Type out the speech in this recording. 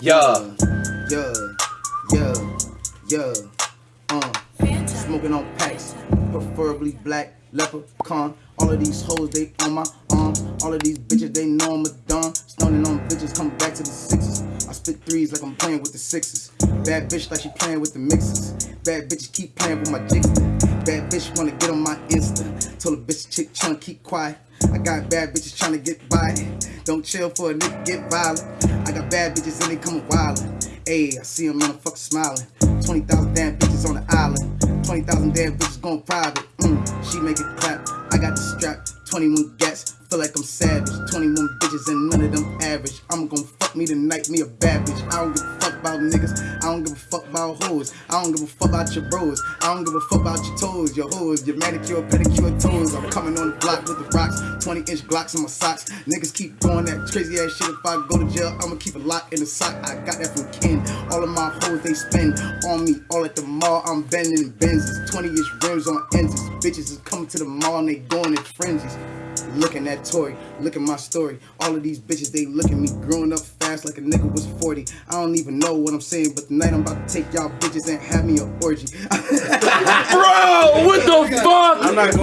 Yeah. Yeah. Yeah. Yeah. Uh. Smoking on packs. Preferably black, leprechaun. All of these hoes, they on my arms. All of these bitches, they know I'm a don. Stoning on bitches, come back to the sixes. I spit threes like I'm playing with the sixes. Bad bitch like she playing with the mixes. Bad bitches keep playing with my jigster. Bad bitch wanna get on my Insta. Told a bitch chick tryna keep quiet. I got bad bitches tryna get by. Don't chill for a nigga get violent. Got bad bitches and they coming wildin'. Ayy, I see them motherfuckers smiling. 20,000 damn bitches on the island. 20,000 damn bitches going private. Mm, she make it clap. I got the strap. 21 gats. Feel like I'm savage. 21 bitches and none of them average. I'm gonna fuck me tonight, me a bad bitch. I don't give a fuck about niggas. I don't give a fuck about hoes. I don't give a fuck about your bros. I don't give a fuck about your toes, your hoes, your manicure, pedicure toes. I'm coming on the block with the rocks. 20 inch Glocks in my socks. Niggas keep doing that crazy ass shit. If I go to jail, I'ma keep a lock in the sock. I got that from Ken. All of my hoes, they spend on me. All at the mall, I'm bending Benzes. 20 inch rims on ends. Bitches is coming to the mall and they going in frenzies. Looking at Tory, look at my story. All of these bitches, they look at me growing up fast like a nigga was 40. I don't even know what I'm saying, but tonight I'm about to take y'all bitches and have me an orgy. Bro, what the fuck? I'm not going